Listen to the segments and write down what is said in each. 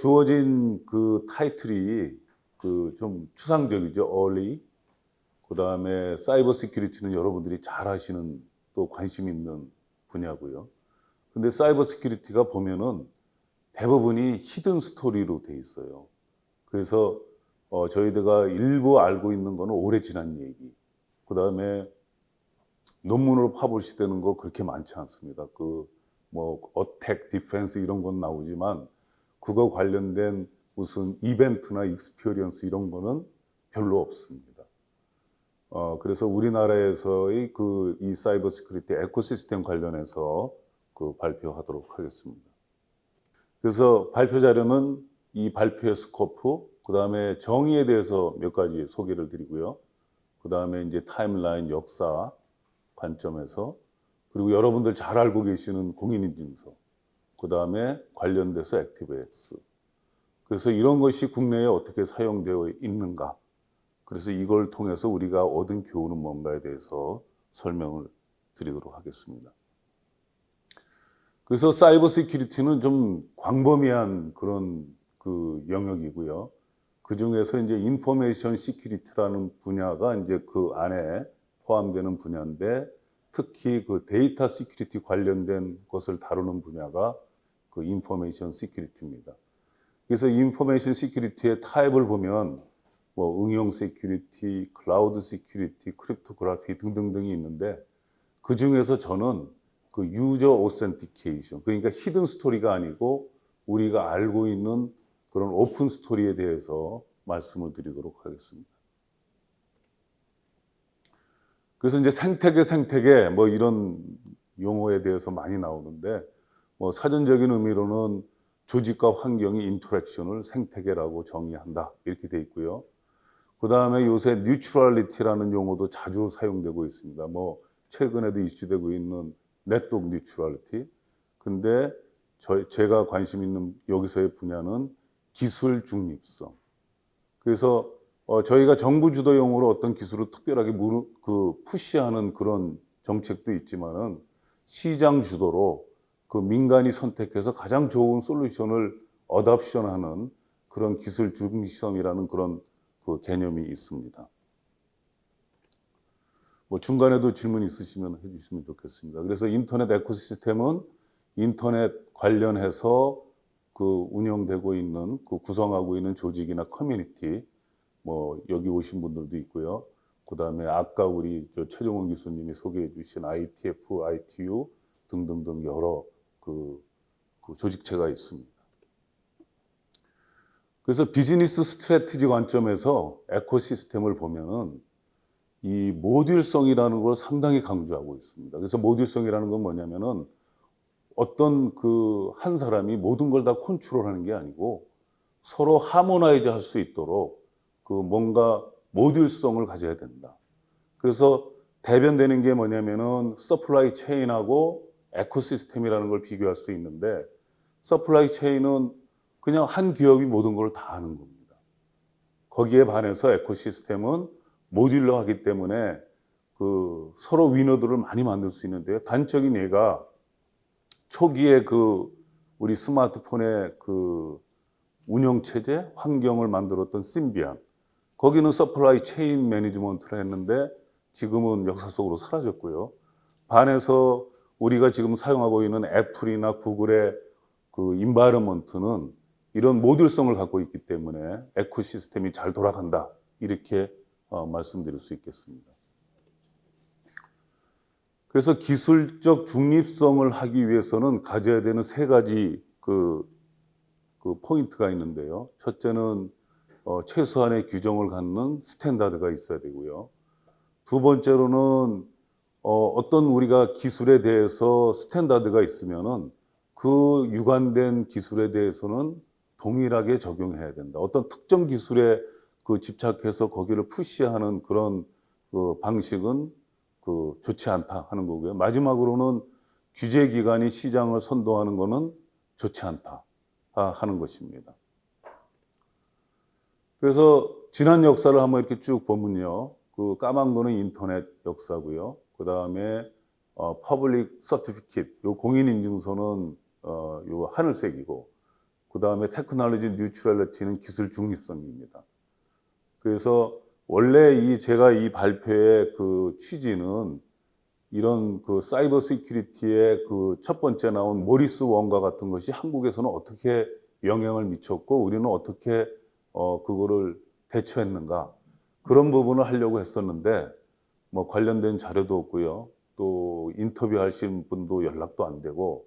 주어진 그 타이틀이 그 좀 추상적이죠. early. 그 다음에 cyber security는 여러분들이 잘 아시는 또 관심 있는 분야고요. 근데 cyber security가 보면은 대부분이 hidden story로 돼 있어요. 그래서 어, 저희들가 일부 알고 있는 거는 오래 지난 얘기. 그 다음에 논문으로 publish되는 거 그렇게 많지 않습니다. 그 뭐 attack, defense 이런 건 나오지만 그거 관련된 무슨 이벤트나 experience 이런 거는 별로 없습니다. 어, 그래서 우리나라에서의 그 이 cyber security ecosystem 관련해서 그 발표하도록 하겠습니다. 그래서 발표 자료는 이 발표의 scope, 그 다음에 정의에 대해서 몇 가지 소개를 드리고요. 그 다음에 이제 timeline 역사 관점에서 그리고 여러분들 잘 알고 계시는 공인인증서, 그 다음에 관련돼서 액티브엑스. 그래서 이런 것이 국내에 어떻게 사용되어 있는가. 그래서 이걸 통해서 우리가 얻은 교훈은 뭔가에 대해서 설명을 드리도록 하겠습니다. 그래서 cyber security는 좀 광범위한 그런 그 영역이고요. 그 중에서 이제 information security라는 분야가 이제 그 안에 포함되는 분야인데 특히 그 data security 관련된 것을 다루는 분야가 그 information security입니다. 그래서 information security의 타입을 보면 뭐 응용 security, cloud security, cryptography 등등등이 있는데 그 중에서 저는 그 user authentication 그러니까 hidden story가 아니고 우리가 알고 있는 그런 open story에 대해서 말씀을 드리도록 하겠습니다. 그래서 이제 생태계 생태계 뭐 이런 용어에 대해서 많이 나오는데 뭐 사전적인 의미로는 조직과 환경이 interaction을 생태계라고 정의한다 이렇게 돼 있고요. 그 다음에 요새 neutrality라는 용어도 자주 사용되고 있습니다. 뭐 최근에도 이슈되고 있는 network neutrality. 근데 저, 제가 관심 있는 여기서의 분야는 기술 중립성. 그래서 어, 저희가 정부 주도용으로 어떤 기술을 특별하게 무르, 그 푸시하는 그런 정책도 있지만은 시장 주도로 그 민간이 선택해서 가장 좋은 솔루션을 어답션하는 그런 기술 중립성이라는 그런 그 개념이 있습니다. 뭐 중간에도 질문 있으시면 해주시면 좋겠습니다. 그래서 인터넷 에코시스템은 인터넷 관련해서 그 운영되고 있는 그 구성하고 있는 조직이나 커뮤니티 뭐 여기 오신 분들도 있고요. 그 다음에 아까 우리 저 최종원 교수님이 소개해 주신 IETF, ITU 등등등 여러 그, 그 조직체가 있습니다. 그래서 business strategy 관점에서 ecosystem을 보면은 이 모듈성이라는 걸 상당히 강조하고 있습니다. 그래서 모듈성이라는 건 뭐냐면은 어떤 그 한 사람이 모든 걸 다 컨트롤하는 게 아니고 서로 harmonize 할 수 있도록 그 뭔가 모듈성을 가져야 된다. 그래서 대변되는 게 뭐냐면은 supply chain하고 ecosystem이라는 걸 비교할 수 있는데 supply chain은 그냥 한 기업이 모든 걸 다 하는 겁니다. 거기에 반해서 ecosystem은 modular하기 때문에 그 서로 winner들을 많이 만들 수 있는데요. 단적인 예가 초기에 그 우리 스마트폰의 그 운영 체제 환경을 만들었던 심비안 거기는 supply chain management를 했는데 지금은 역사 속으로 사라졌고요. 반해서 우리가 지금 사용하고 있는 애플이나 구글의 그 environment는 이런 모듈성을 갖고 있기 때문에 ecosystem이 잘 돌아간다 이렇게 어, 말씀드릴 수 있겠습니다. 그래서 기술적 중립성을 하기 위해서는 가져야 되는 세 가지 그, 그 포인트가 있는데요. 첫째는 어, 최소한의 규정을 갖는 standard가 있어야 되고요. 두 번째로는 어, 어떤 우리가 기술에 대해서 standard가 있으면은 그 유관된 기술에 대해서는 동일하게 적용해야 된다. 어떤 특정 기술에 그 집착해서 거기를 push하는 그런 그 방식은 그 좋지 않다 하는 거고요. 마지막으로는 규제 기관이 시장을 선도하는 것은 좋지 않다 하는 것입니다. 그래서 지난 역사를 한번 이렇게 쭉 보면요. 그 까만 거는 인터넷 역사고요. 그 다음에 어, public certificate, 요 공인 인증서는 어, 요 하늘색이고, 그 다음에 technology neutrality는 기술 중립성입니다. 그래서 원래 이 제가 이 발표의 그 취지는 이런 그 cyber security의 그 첫 번째 나온 모리스 worm과 같은 것이 한국에서는 어떻게 영향을 미쳤고 우리는 어떻게 어 그거를 대처했는가 그런 부분을 하려고 했었는데 뭐 관련된 자료도 없고요. 또 인터뷰 하신 분도 연락도 안 되고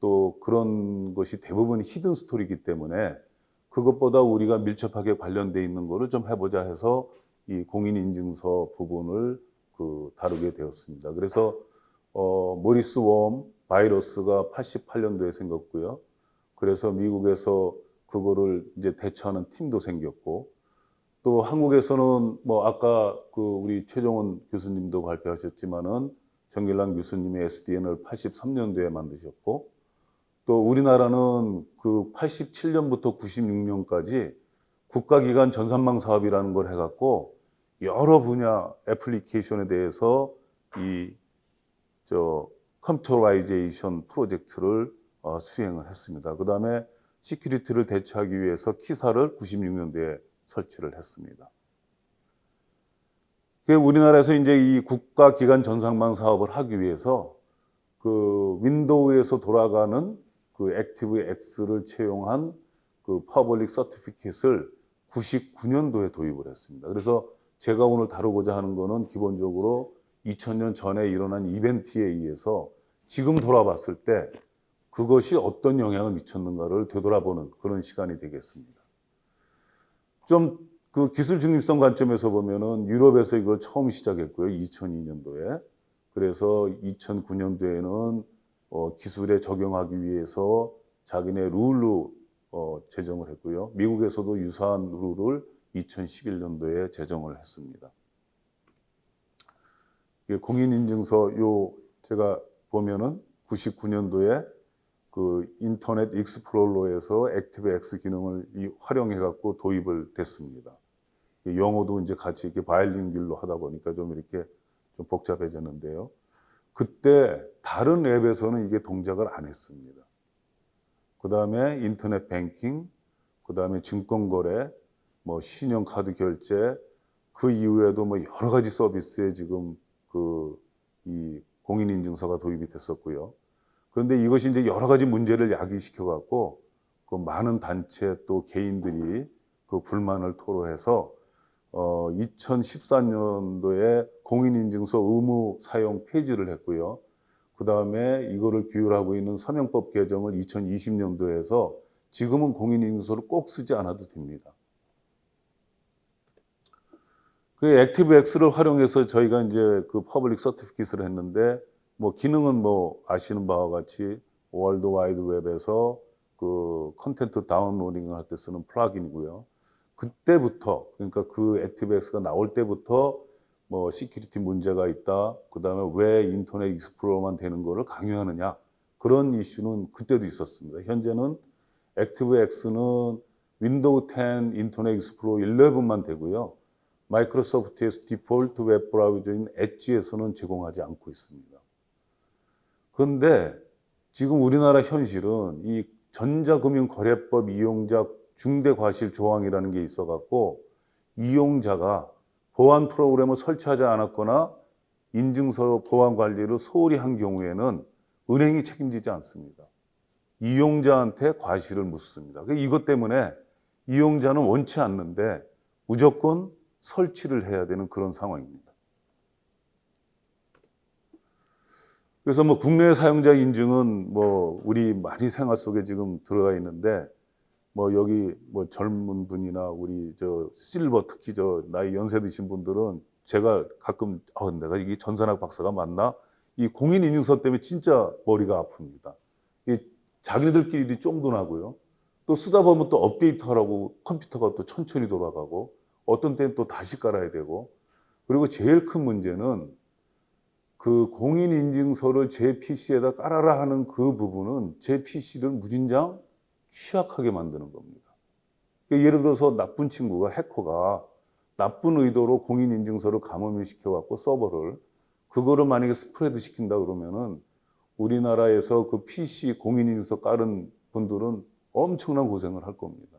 또 그런 것이 대부분 hidden story이기 때문에 그것보다 우리가 밀접하게 관련돼 있는 거를 좀 해보자 해서 이 공인인증서 부분을 그 다루게 되었습니다. 그래서 어, 모리스 worm 바이러스가 88년도에 생겼고요. 그래서 미국에서 그거를 이제 대처하는 팀도 생겼고 또 한국에서는 뭐 아까 그 우리 최종원 교수님도 발표하셨지만은 전길남 교수님의 SDN을 83년도에 만드셨고 또 우리나라는 그 87년부터 96년까지 국가기관 전산망 사업이라는 걸 해갖고 여러 분야 애플리케이션에 대해서 이 저 computerization 프로젝트를 어, 수행을 했습니다. 그 다음에 security를 대처하기 위해서 KISA를 96년도에 설치를 했습니다. 그 우리나라에서 이제 이 국가기관 전산망 사업을 하기 위해서 그 윈도우에서 돌아가는 그 Active X를 채용한 그 public certificate을 99년도에 도입을 했습니다. 그래서 제가 오늘 다루고자 하는 거는 기본적으로 2000년 전에 일어난 이벤트에 의해서 지금 돌아봤을 때 그것이 어떤 영향을 미쳤는가를 되돌아보는 그런 시간이 되겠습니다. 좀 그 기술 중립성 관점에서 보면은 유럽에서 이걸 처음 시작했고요. 2002년도에. 그래서 2009년도에는 어, 기술에 적용하기 위해서 자기네 룰로 어, 제정을 했고요. 미국에서도 유사한 룰을 2011년도에 제정을 했습니다. 공인인증서 요 제가 보면은 99년도에 그 인터넷 익스플로러에서 Active X 기능을 활용해 갖고 도입을 됐습니다. 영어도 이제 같이 이렇게 바일링길로 하다 보니까 좀 이렇게 좀 복잡해졌는데요. 그때 다른 앱에서는 이게 동작을 안 했습니다. 그 다음에 인터넷 뱅킹, 그 다음에 증권거래, 뭐 신용카드 결제, 그 이후에도 뭐 여러 가지 서비스에 지금 그 이 공인인증서가 도입이 됐었고요. 그런데 이것이 이제 여러 가지 문제를 야기시켜 갖고 그 많은 단체 또 개인들이 그 불만을 토로해서 어 2014년도에 공인인증서 의무 사용 폐지를 했고요. 그 다음에 이거를 규율하고 있는 서명법 개정을 2020년도에 해서 지금은 공인인증서를 꼭 쓰지 않아도 됩니다. 그 Active X를 활용해서 저희가 이제 그 public certificate을 했는데 뭐 기능은 뭐 아시는 바와 같이 월드 와이드 웹에서 그 content downloading을 할 때 쓰는 플러그인이고요. 그때부터 그러니까 그 Active X가 나올 때부터 뭐 security 문제가 있다. 그다음에 왜 인터넷 익스플로러만 되는 거를 강요하느냐. 그런 이슈는 그때도 있었습니다. 현재는 Active X는 윈도우 10 인터넷 익스플로러 11만 되고요. 마이크로소프트에서 디폴트 웹 브라우저인 엣지에서는 제공하지 않고 있습니다. 그런데 지금 우리나라 현실은 이 전자금융거래법 이용자 중대과실 조항이라는 게 있어 갖고 이용자가 보안 프로그램을 설치하지 않았거나 인증서 보안 관리를 소홀히 한 경우에는 은행이 책임지지 않습니다. 이용자한테 과실을 묻습니다. 이것 때문에 이용자는 원치 않는데 무조건 설치를 해야 되는 그런 상황입니다. 그래서 뭐 국내 사용자 인증은 뭐 우리 많이 생활 속에 지금 들어가 있는데 뭐 여기 뭐 젊은 분이나 우리 저 실버 특히 저 나이 연세 드신 분들은 제가 가끔 아 내가 이게 전산학 박사가 맞나 이 공인 인증서 때문에 진짜 머리가 아픕니다. 이 자기네들끼리 쫑도 나고요. 또 쓰다 보면 또 업데이트하라고 컴퓨터가 또 천천히 돌아가고 어떤 때는 또 다시 깔아야 되고 그리고 제일 큰 문제는 그 공인인증서를 제 PC에다 깔아라 하는 그 부분은 제 PC를 무진장 취약하게 만드는 겁니다. 그러니까 예를 들어서 나쁜 친구가 해커가 나쁜 의도로 공인인증서를 감염을 시켜갖고 서버를 그거를 만약에 스프레드 시킨다 그러면은 우리나라에서 그 PC 공인인증서 깔은 분들은 엄청난 고생을 할 겁니다.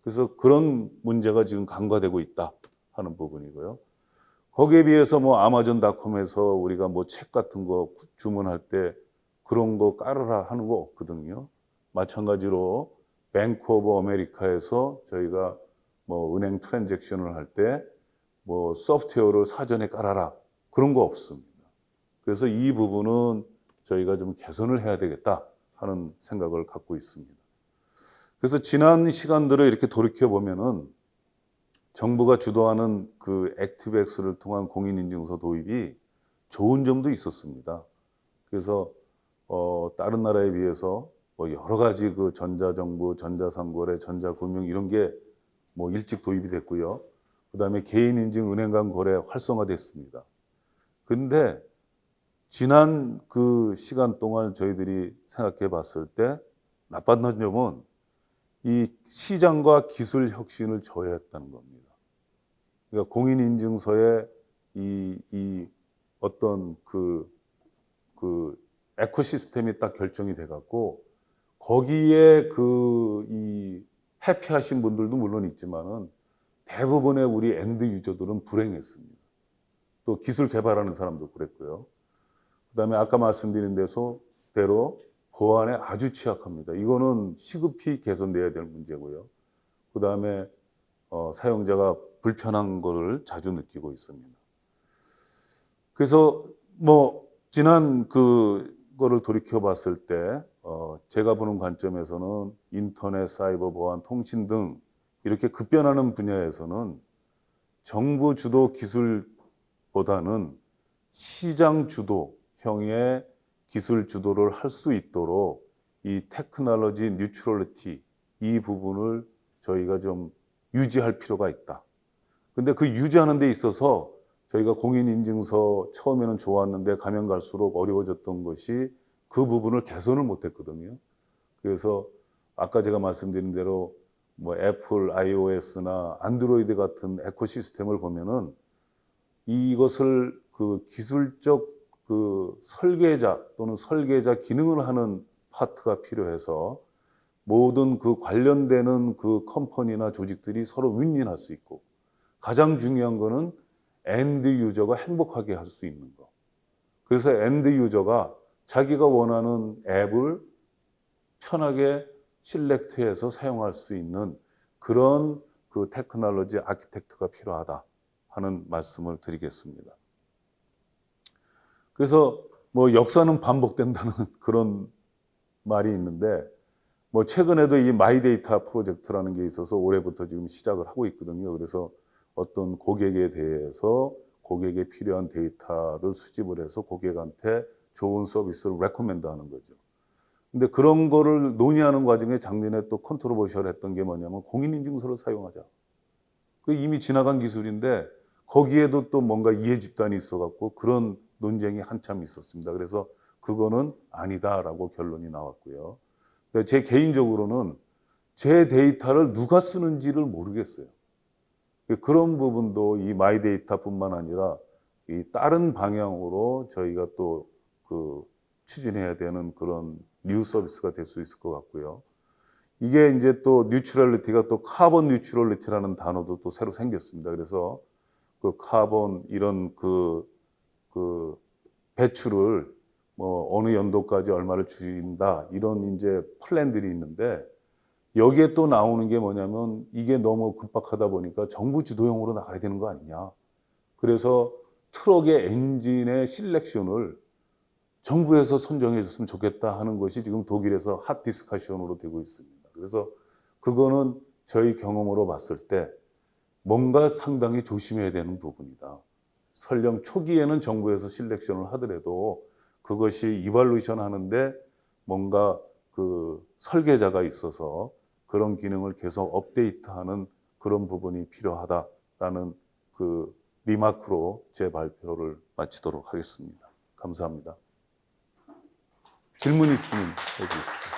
그래서 그런 문제가 지금 간과되고 있다 하는 부분이고요. 거기에 비해서 뭐 아마존닷컴에서 우리가 뭐 책 같은 거 주문할 때 그런 거 깔으라 하는 거 없거든요. 마찬가지로 뱅크 오브 아메리카에서 저희가 뭐 은행 transaction을 할 때 뭐 소프트웨어를 사전에 깔아라 그런 거 없습니다. 그래서 이 부분은 저희가 좀 개선을 해야 되겠다 하는 생각을 갖고 있습니다. 그래서 지난 시간들을 이렇게 돌이켜 보면은 정부가 주도하는 그 액티브엑스를 통한 공인인증서 도입이 좋은 점도 있었습니다. 그래서 어, 다른 나라에 비해서 뭐 여러 가지 그 전자정부, 전자상거래, 전자금융 이런 게 뭐 일찍 도입이 됐고요. 그 다음에 개인인증 은행 간 거래 활성화됐습니다. 근데 지난 그 시간 동안 저희들이 생각해 봤을 때 나빴던 점은 이 시장과 기술 혁신을 저해했다는 겁니다. 그러니까 공인인증서에 이, 이 어떤 그, 그 에코시스템이 딱 결정이 돼 갖고 거기에 그 이 해피하신 분들도 물론 있지만은 대부분의 우리 end user들은 불행했습니다. 또 기술 개발하는 사람도 그랬고요. 그 다음에 아까 말씀드린 데서 대로 보안에 아주 취약합니다. 이거는 시급히 개선돼야 될 문제고요. 그 다음에 어, 사용자가 불편한 거를 자주 느끼고 있습니다. 그래서 뭐 지난 그 거를 돌이켜 봤을 때 어, 제가 보는 관점에서는 인터넷, 사이버 보안, 통신 등 이렇게 급변하는 분야에서는 정부 주도 기술보다는 시장 주도형의 기술 주도를 할 수 있도록 이 technology neutrality 이 부분을 저희가 좀 유지할 필요가 있다. 근데 그 유지하는 데 있어서 저희가 공인인증서 처음에는 좋았는데 가면 갈수록 어려워졌던 것이 그 부분을 개선을 못했거든요. 그래서 아까 제가 말씀드린 대로 뭐 애플, iOS나 안드로이드 같은 ecosystem을 보면은 이것을 그 기술적 그 설계자 또는 설계자 기능을 하는 파트가 필요해서 모든 그 관련되는 그 company나 조직들이 서로 윈윈할 수 있고 가장 중요한 거는 end user가 행복하게 할 수 있는 거. 그래서 end user가 자기가 원하는 앱을 편하게 select해서 사용할 수 있는 그런 그 technology architect가 필요하다 하는 말씀을 드리겠습니다. 그래서 뭐 역사는 반복된다는 그런 말이 있는데 뭐 최근에도 이 마이데이터 프로젝트라는 게 있어서 올해부터 지금 시작을 하고 있거든요. 그래서 어떤 고객에 대해서 고객에 필요한 데이터를 수집을 해서 고객한테 좋은 서비스를 recommend 하는 거죠. 근데 그런 거를 논의하는 과정에 작년에 또 controversial 했던 게 뭐냐면 공인인증서를 사용하자. 그 이미 지나간 기술인데 거기에도 또 뭔가 이해 집단이 있어갖고 그런 논쟁이 한참 있었습니다. 그래서 그거는 아니다라고 결론이 나왔고요. 제 개인적으로는 제 데이터를 누가 쓰는지를 모르겠어요. 그런 부분도 이 마이데이터뿐만 아니라 이 다른 방향으로 저희가 또 그 추진해야 되는 그런 new service가 될 수 있을 것 같고요. 이게 이제 또 neutrality가 또 carbon neutrality라는 단어도 또 새로 생겼습니다. 그래서 그 카본 이런 그, 그 배출을 뭐 어느 연도까지 얼마를 줄인다 이런 이제 플랜들이 있는데 여기에 또 나오는 게 뭐냐면 이게 너무 급박하다 보니까 정부 주도형으로 나가야 되는 거 아니냐. 그래서 트럭의 엔진의 selection을 정부에서 선정해 줬으면 좋겠다 하는 것이 지금 독일에서 hot discussion으로 되고 있습니다. 그래서 그거는 저희 경험으로 봤을 때 뭔가 상당히 조심해야 되는 부분이다. 설령 초기에는 정부에서 selection을 하더라도 그것이 evolution 하는데 뭔가 그 설계자가 있어서 그런 기능을 계속 업데이트하는 그런 부분이 필요하다라는 그 리마크로 제 발표를 마치도록 하겠습니다. 감사합니다. 질문 있으면 해주십시오.